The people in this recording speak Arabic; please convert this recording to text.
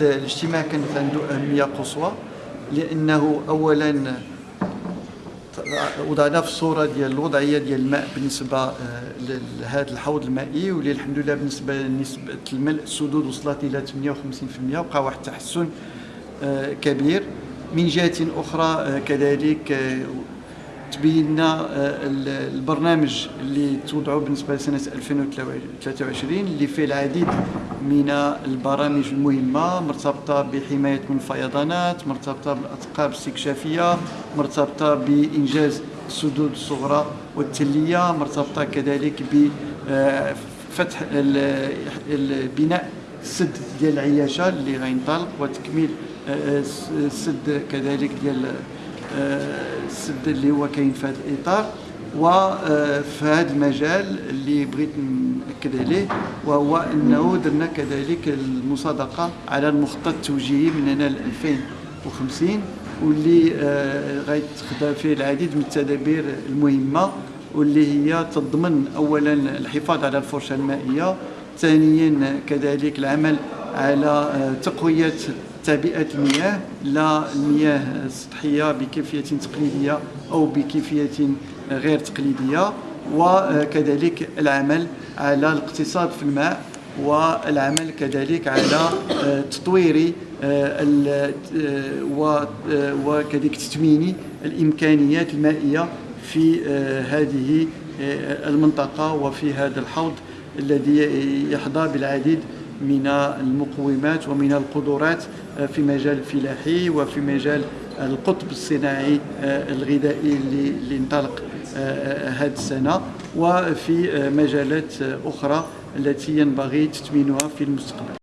الاجتماع كانت عنده أهمية قصوى لأنه أولا وضعنا في الصورة ديال الوضعية ديال الماء بالنسبة آه، لهذا الحوض المائي واللي الحمد لله بالنسبة لنسبة الملء السدود وصلت إلى 58% وقع واحد التحسن آه، كبير. من جهة أخرى آه، كذلك تبينا البرنامج اللي توضعوا بالنسبة لسنة 2023 اللي فيه العديد من البرامج المهمة مرتبطة بحماية من الفيضانات مرتبطة بالاثقاب الاستكشافية مرتبطة بإنجاز السدود الصغرى والتلية مرتبطة كذلك بفتح بناء السد ديال العياشة اللي غينطلق وتكميل السد كذلك ديال السد اللي هو كاين في هذا الإطار وفي هذا المجال اللي بغيت نأكد عليه وهو أنه درنا كذلك المصادقة على المخطط التوجيهي من هنا ل 2050 واللي آه، غيتخذ فيه العديد من التدابير المهمة واللي هي تضمن اولا الحفاظ على الفرشة المائية ثانيا كذلك العمل على آه، تقوية تعبئه المياه لا المياه السطحية بكيفية تقليدية أو بكيفية غير تقليدية. وكذلك العمل على الاقتصاد في الماء والعمل كذلك على آه، تطوير آه، آه، وكذلك تثمين الإمكانيات المائية في هذه المنطقة وفي هذا الحوض الذي يحظى بالعديد من المقومات ومن القدرات في مجال الفلاحي وفي مجال القطب الصناعي الغذائي اللي انطلق هذه السنة. وفي مجالات أخرى التي ينبغي تثمينها في المستقبل.